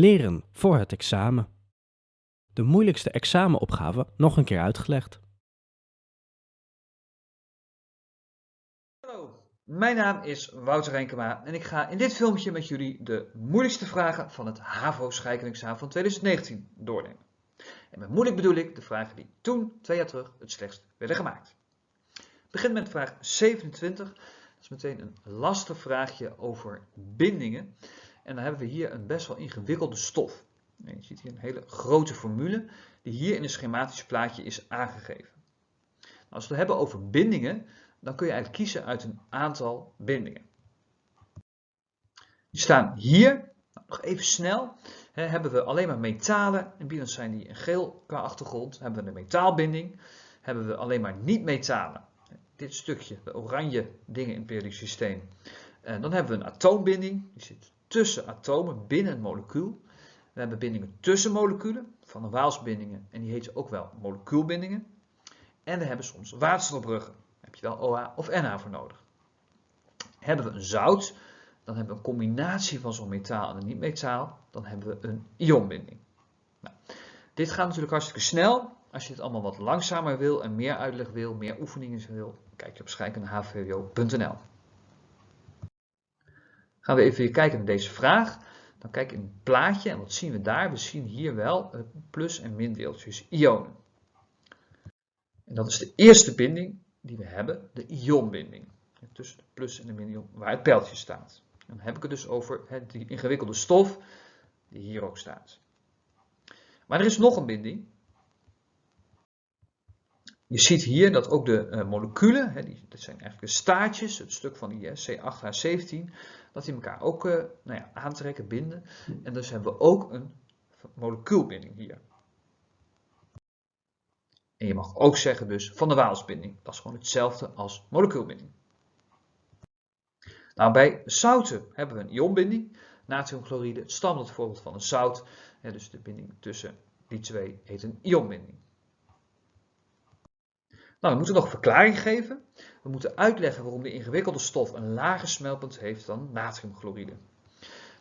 Leren voor het examen. De moeilijkste examenopgave nog een keer uitgelegd. Hallo, mijn naam is Wouter Renkema en ik ga in dit filmpje met jullie de moeilijkste vragen van het HAVO scheikundeexamen van 2019 doornemen. En met moeilijk bedoel ik de vragen die toen, twee jaar terug, het slechtst werden gemaakt. Ik begin met vraag 27. Dat is meteen een lastig vraagje over bindingen. En dan hebben we hier een best wel ingewikkelde stof. je ziet hier een hele grote formule die hier in een schematisch plaatje is aangegeven. Nou, als we het hebben over bindingen, dan kun je eigenlijk kiezen uit een aantal bindingen. Die staan hier, nou, nog even snel, hebben we alleen maar metalen, en binnen zijn die in geel qua achtergrond, hebben we een metaalbinding, hebben we alleen maar niet-metalen, dit stukje, de oranje dingen in het periodisch systeem. En dan hebben we een atoombinding, die zit tussen atomen binnen een molecuul. We hebben bindingen tussen moleculen, van de Waalsbindingen, en die heten ook wel molecuulbindingen. En we hebben soms waterstofbruggen, daar heb je wel OH of NH voor nodig. Hebben we een zout, dan hebben we een combinatie van zo'n metaal en een niet-metaal, dan hebben we een ionbinding. Nou, dit gaat natuurlijk hartstikke snel. Als je het allemaal wat langzamer wil en meer uitleg wil, meer oefeningen wil, kijk je op scheikunde.hvwo.nl. Gaan we even kijken naar deze vraag. Dan kijk ik in het plaatje en wat zien we daar? We zien hier wel plus- en mindeeltjes, ionen. En dat is de eerste binding die we hebben, de ionbinding. Tussen de plus en de min waar het pijltje staat. Dan heb ik het dus over die ingewikkelde stof die hier ook staat. Maar er is nog een binding. Je ziet hier dat ook de uh, moleculen, hè, die, dat zijn eigenlijk de staartjes, het stuk van die C8H17, dat die elkaar ook uh, nou ja, aantrekken, binden. En dus hebben we ook een molecuulbinding hier. En je mag ook zeggen dus van de Waalsbinding. Dat is gewoon hetzelfde als molecuulbinding. Nou, bij zouten hebben we een ionbinding. Natriumchloride, het standaard voorbeeld van een zout. dus de binding tussen die twee heet een ionbinding. Nou, we moeten nog verklaring geven. We moeten uitleggen waarom de ingewikkelde stof een lager smeltpunt heeft dan natriumchloride.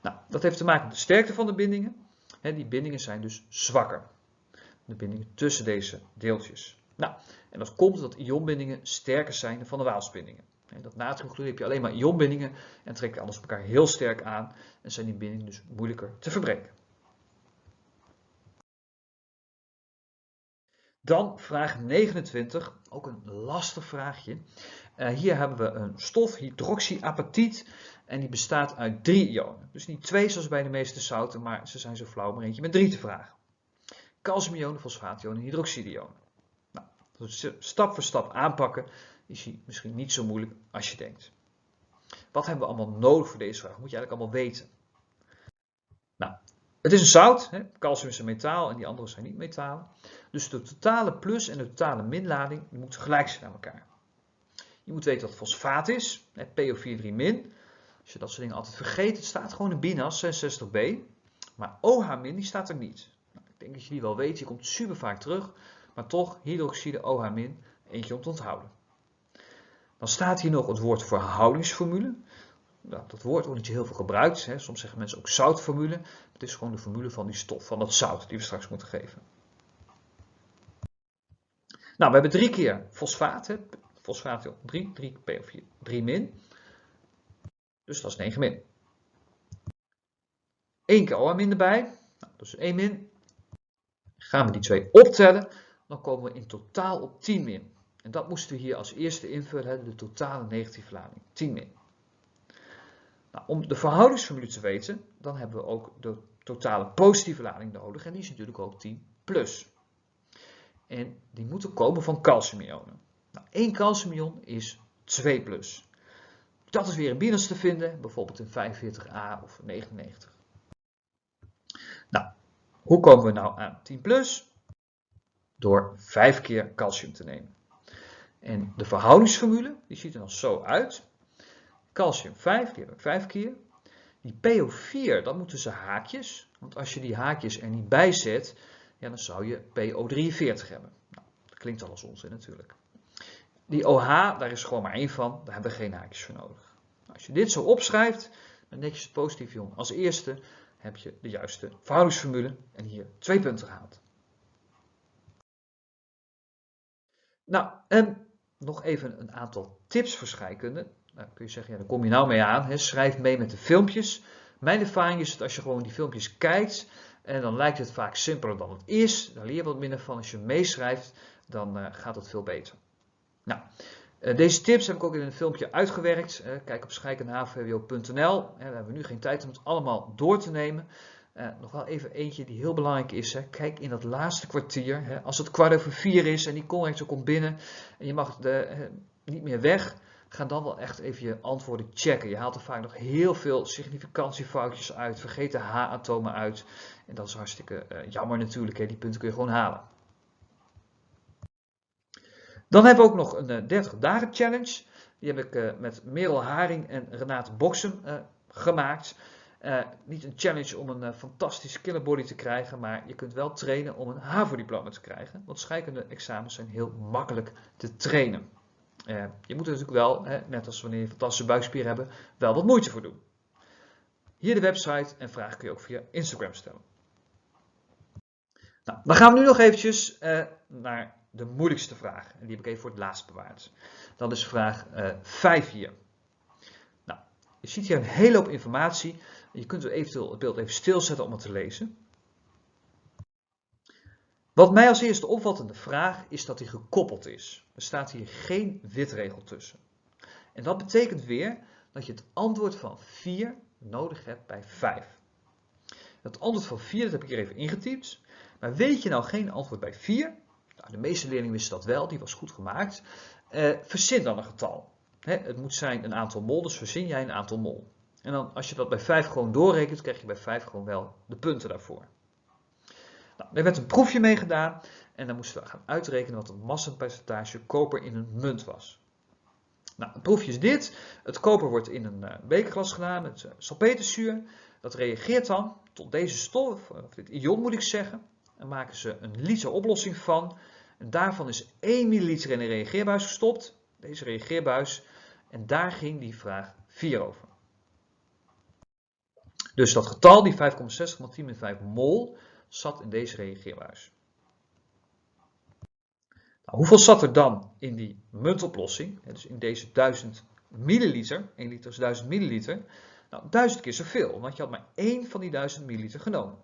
Nou, dat heeft te maken met de sterkte van de bindingen. die bindingen zijn dus zwakker. De bindingen tussen deze deeltjes. Nou, en dat komt omdat ionbindingen sterker zijn dan van de Waalsbindingen. dat natriumchloride heb je alleen maar ionbindingen en trekken anders elkaar heel sterk aan en zijn die bindingen dus moeilijker te verbreken. Dan vraag 29, ook een lastig vraagje. Uh, hier hebben we een stof, hydroxyapatiet, en die bestaat uit drie ionen. Dus niet twee zoals bij de meeste zouten, maar ze zijn zo flauw maar eentje met drie te vragen. Calciumionen, fosfaationen, hydroxidionen. Nou, stap voor stap aanpakken is misschien niet zo moeilijk als je denkt. Wat hebben we allemaal nodig voor deze vraag? Moet je eigenlijk allemaal weten. Het is een zout, hè? calcium is een metaal en die andere zijn niet metalen. Dus de totale plus en de totale minlading moeten gelijk zijn aan elkaar. Je moet weten wat fosfaat is, PO43-. Als je dat soort dingen altijd vergeet, het staat gewoon in BINAS 66b. Maar OH- die staat er niet. Nou, ik denk dat je die wel weet, die komt super vaak terug. Maar toch, hydroxide OH-, eentje om te onthouden. Dan staat hier nog het woord verhoudingsformule nou, dat woord wordt niet heel veel gebruikt. Hè. Soms zeggen mensen ook zoutformule. Het is gewoon de formule van die stof, van dat zout die we straks moeten geven. Nou, we hebben drie keer fosfaat. Hè. Fosfaat 3, 3 PO4, 3 min. Dus dat is 9 min. 1 keer OH min erbij. Nou, is 1 min. Gaan we die twee optellen, dan komen we in totaal op 10 min. En dat moesten we hier als eerste invullen, de totale negatieve lading. 10 min. Nou, om de verhoudingsformule te weten, dan hebben we ook de totale positieve lading nodig. En die is natuurlijk ook 10 plus. En die moeten komen van calciumionen. Nou, één calciumion is 2 plus. Dat is weer in binnenste te vinden, bijvoorbeeld in 45a of 99. Nou, hoe komen we nou aan 10 plus? Door 5 keer calcium te nemen. En de verhoudingsformule, die ziet er dan zo uit. Calcium 5, die heb ik 5 keer. Die PO4, dat moeten ze haakjes. Want als je die haakjes er niet bij zet, ja, dan zou je PO43 hebben. Nou, dat klinkt al als onzin natuurlijk. Die OH, daar is gewoon maar één van. Daar hebben we geen haakjes voor nodig. Nou, als je dit zo opschrijft, dan netjes het positief ion als eerste. heb je de juiste verhoudingsformule en hier twee punten gehaald. Nou, nog even een aantal tips voor scheikunde. Nou, kun je zeggen, ja, daar kom je nou mee aan. Hè. Schrijf mee met de filmpjes. Mijn ervaring is dat als je gewoon die filmpjes kijkt, en dan lijkt het vaak simpeler dan het is. Dan leer je wat minder van. Als je meeschrijft, dan uh, gaat het veel beter. Nou, uh, deze tips heb ik ook in een filmpje uitgewerkt. Uh, kijk op scheikenhvwo.nl. We hebben nu geen tijd om het allemaal door te nemen. nog wel even eentje die heel belangrijk is. Kijk in dat laatste kwartier. Als het kwart over vier is en die conrector komt binnen en je mag de, niet meer weg ga dan wel echt even je antwoorden checken. Je haalt er vaak nog heel veel significantiefoutjes uit, vergeet de H-atomen uit. En dat is hartstikke uh, jammer natuurlijk, hè. die punten kun je gewoon halen. Dan hebben we ook nog een uh, 30 dagen challenge. Die heb ik uh, met Merel Haring en Renate Boksem gemaakt. niet een challenge om een fantastische killerbody te krijgen, maar je kunt wel trainen om een HAVO-diploma te krijgen. Want scheikunde examens zijn heel makkelijk te trainen. Uh, je moet er natuurlijk wel, net als wanneer je fantastische buikspier hebt, wel wat moeite voor doen. Hier de website en vragen kun je ook via Instagram stellen. Nou, dan gaan we nu nog eventjes uh, naar de moeilijkste vraag. En die heb ik even voor het laatst bewaard. Dat is vraag uh, eh, 5 hier. Nou, je ziet hier een hele hoop informatie. Je kunt eventueel het beeld even stilzetten om het te lezen. Wat mij als eerste opvalt vraag is dat hij gekoppeld is. Er staat hier geen witregel tussen. En dat betekent weer dat je het antwoord van 4 nodig hebt bij 5. Het antwoord van 4 dat heb ik hier even ingetypt. Maar weet je nou geen antwoord bij 4? Nou, de meeste leerlingen wisten dat wel, die was goed gemaakt. Uh, verzin dan een getal. het moet zijn een aantal mol, dus verzin jij een aantal mol. En dan als je dat bij 5 gewoon doorrekent, krijg je bij 5 gewoon wel de punten daarvoor. Nou, er werd een proefje mee gedaan en dan moesten we gaan uitrekenen wat het massapercentage koper in een munt was. Nou, proefje is dit. Het koper wordt in een uh, bekerglas gedaan met uh, salpeterzuur. Dat reageert dan tot deze stof, of dit ion moet ik zeggen. En maken ze een liter oplossing van. En daarvan is 1 milliliter in een reageerbuis gestopt. Deze reageerbuis. En daar ging die vraag 4 over. Dus dat getal, die 5,60 x 10 5 mol, zat in deze reageerbuis. Nou, hoeveel zat er dan in die muntoplossing? Dus in deze 1000 milliliter, 1 liter is 1000 milliliter. Nou, 1000 keer zoveel, want je had maar één van die 1000 milliliter genomen.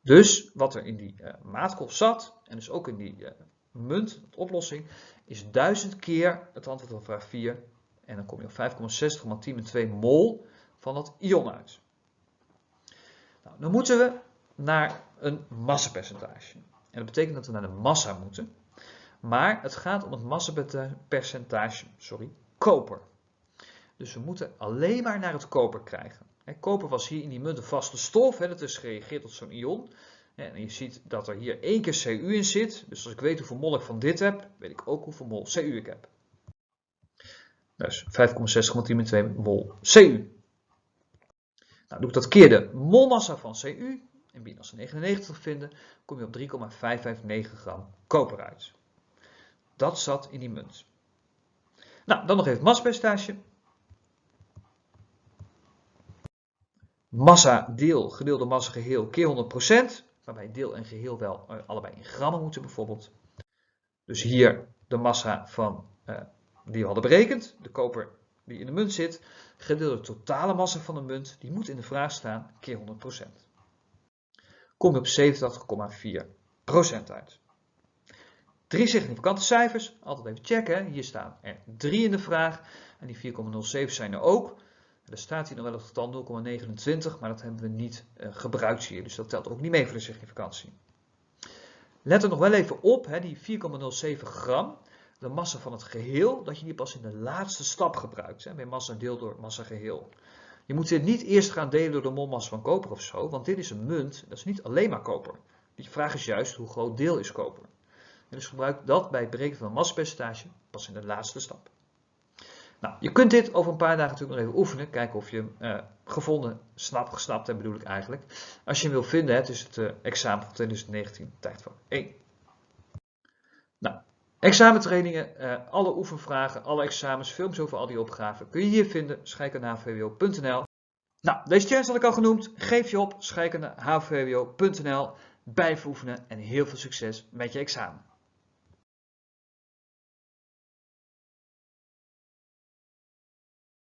Dus wat er in die uh, maatkolf zat, en dus ook in die uh, munt, de oplossing, is 1000 keer het antwoord op vraag 4. En dan kom je op 5,60 x 10 met 2 mol van dat ion uit. Nou, dan moeten we naar een massapercentage. En dat betekent dat we naar de massa moeten. Maar het gaat om het massapercentage, sorry, koper. Dus we moeten alleen maar naar het koper krijgen. koper was hier in die munt een vaste stof, dat is gereageerd tot zo'n ion. En je ziet dat er hier één keer Cu in zit. Dus als ik weet hoeveel mol ik van dit heb, weet ik ook hoeveel mol Cu ik heb. Dus 5,6 met 2 mol Cu. Nou, doe ik dat keer de molmassa van Cu, en binnen als 99 vinden, kom je op 3,559 gram koper uit. Dat zat in die munt. Nou, dan nog even het massapercentage. Massa deel gedeelde massa geheel keer 100%, waarbij deel en geheel wel uh, allebei in grammen moeten bijvoorbeeld. Dus hier de massa van, uh, die we hadden berekend, de koper die in de munt zit, gedeeld de totale massa van de munt, die moet in de vraag staan, keer 100%. Kom je op 87,4% uit. Drie significante cijfers, altijd even checken. Hier staan er drie in de vraag en die 4,07 zijn er ook. Er staat hier nog wel het getal 0,29, maar dat hebben we niet uh, gebruikt hier, dus dat telt ook niet mee voor de significantie. Let er nog wel even op, hè, die 4,07 gram, de massa van het geheel, dat je die pas in de laatste stap gebruikt. Hè, bij massa deel door massa geheel. Je moet dit niet eerst gaan delen door de molmassa van koper of zo, want dit is een munt, dat is niet alleen maar koper. Die vraag is juist hoe groot deel is koper. Dus gebruik dat bij het berekenen van een massapercentage pas in de laatste stap. Nou, je kunt dit over een paar dagen natuurlijk nog even oefenen. Kijken of je hem uh, gevonden, snap, gesnapt hebt bedoel ik eigenlijk. Als je hem wil vinden, het is het uh, examen van 2019, tijd voor 1. Nou, Examentrainingen, uh, alle oefenvragen, alle examens, films over al die opgaven kun je hier vinden, scheikenavwo.nl. Nou, deze challenge had ik al genoemd. Geef je op, schrijkende hvwo.nl, blijf oefenen en heel veel succes met je examen.